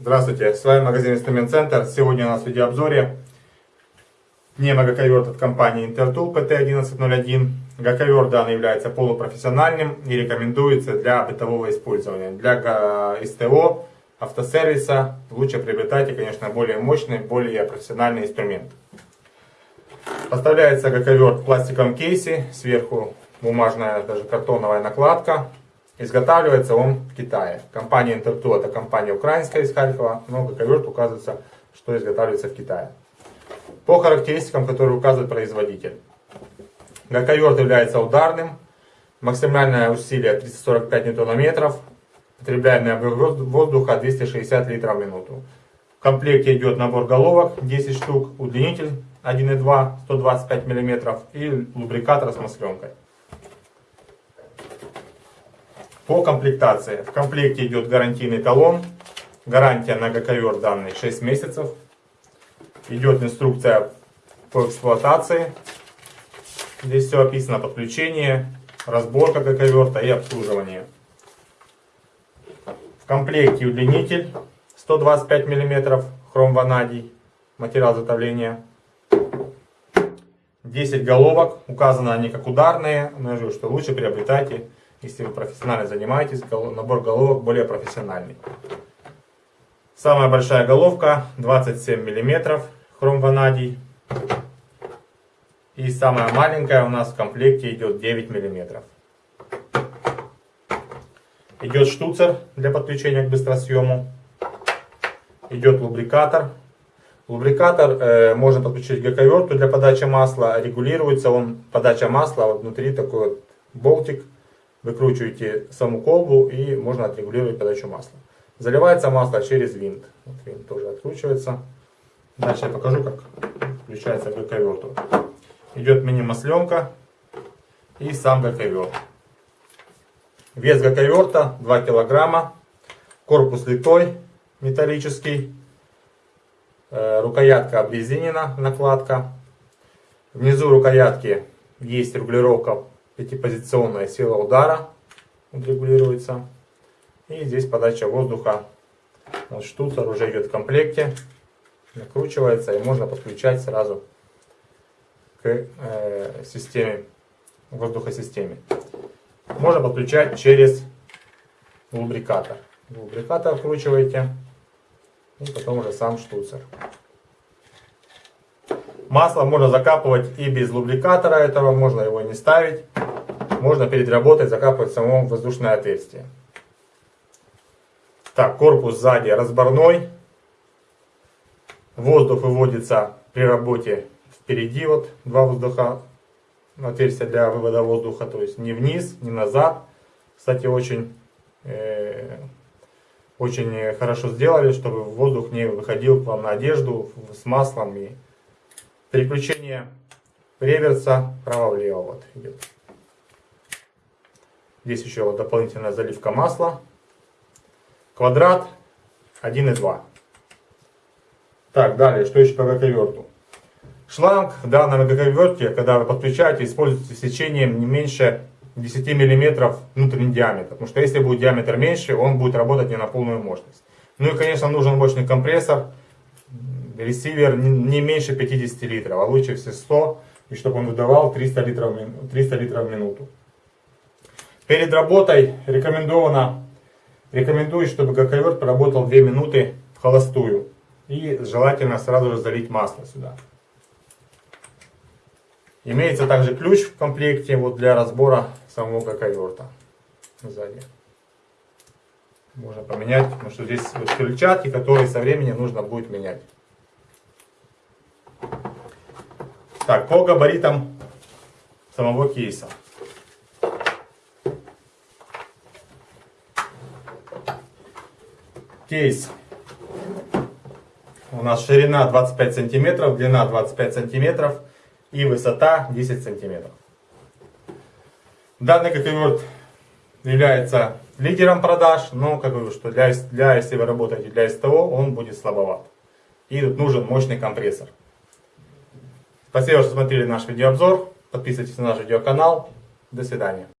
Здравствуйте, с вами магазин Инструмент Центр. Сегодня у нас в видеообзоре немогаковерт от компании Intertool PT1101. Гаковерт данный является полупрофессиональным и рекомендуется для бытового использования. Для СТО, автосервиса лучше приобретайте, конечно, более мощный, более профессиональный инструмент. Поставляется гаковерт в пластиковом кейсе, сверху бумажная, даже картоновая накладка. Изготавливается он в Китае. Компания Интерту это компания украинская из Харькова, но гаковерт указывается, что изготавливается в Китае. По характеристикам, которые указывает производитель. Гаковерт является ударным, максимальное усилие 345 ньютонометров, потребляемый объем воздуха 260 литров в минуту. В комплекте идет набор головок 10 штук, удлинитель 1,2 125 мм и лубрикатор с масленкой. По комплектации. В комплекте идет гарантийный талон. Гарантия на гаковер данный 6 месяцев. Идет инструкция по эксплуатации. Здесь все описано. Подключение, разборка гаковерта и обслуживание. В комплекте удлинитель 125 мм хром ванадий. Материал затовления. 10 головок. Указано они как ударные. Но я говорю, что лучше приобретайте если вы профессионально занимаетесь, набор головок более профессиональный. Самая большая головка 27 мм, хром ванадий. И самая маленькая у нас в комплекте идет 9 мм. Идет штуцер для подключения к быстросъему. Идет лубрикатор. Лубрикатор э, можно подключить к гаковерту для подачи масла. Регулируется он, подача масла, вот внутри такой вот болтик выкручиваете саму колбу и можно отрегулировать подачу масла. Заливается масло через винт. Вот винт тоже откручивается. Дальше я покажу, как включается гаковерт. Идет мини-масленка и сам гаковерт. Вес гаковерта 2 килограмма. Корпус литой металлический. Э, рукоятка обрезинена, накладка. Внизу рукоятки есть регулировка пятипозиционная сила удара регулируется. И здесь подача воздуха. Вот штуцер уже идет в комплекте. Накручивается и можно подключать сразу к э, системе, воздухосистеме. Можно подключать через лубрикатор. Лубрикатор вкручиваете и потом уже сам штуцер. Масло можно закапывать и без лубрикатора этого, можно его не ставить можно перед работой закапывать само воздушное отверстие. Так, корпус сзади разборной. Воздух выводится при работе впереди, вот два воздуха, отверстия для вывода воздуха, то есть не вниз, не назад. Кстати, очень, э, очень хорошо сделали, чтобы воздух не выходил к вам на одежду с маслом. И переключение реверса право-влево вот идет. Здесь еще вот дополнительная заливка масла. Квадрат 1,2. Так, далее, что еще по гаковерту? Шланг в данном гаковерте, когда вы подключаете, используйте сечением не меньше 10 мм внутренний диаметр. Потому что если будет диаметр меньше, он будет работать не на полную мощность. Ну и, конечно, нужен мощный компрессор. Ресивер не меньше 50 литров, а лучше все 100. И чтобы он выдавал 300 литров, 300 литров в минуту. Перед работой рекомендовано, рекомендую, чтобы гаковерт поработал 2 минуты в холостую. И желательно сразу же залить масло сюда. Имеется также ключ в комплекте вот для разбора самого гаковерта сзади. Можно поменять, потому что здесь вот крыльчатки, которые со временем нужно будет менять. Так, по габаритам самого кейса. Кейс. У нас ширина 25 сантиметров, длина 25 сантиметров и высота 10 сантиметров. Данный кофеверт является лидером продаж, но как говорю, что для, для, если вы работаете для СТО, он будет слабоват. И тут нужен мощный компрессор. Спасибо, что смотрели наш видеообзор. Подписывайтесь на наш видеоканал. До свидания.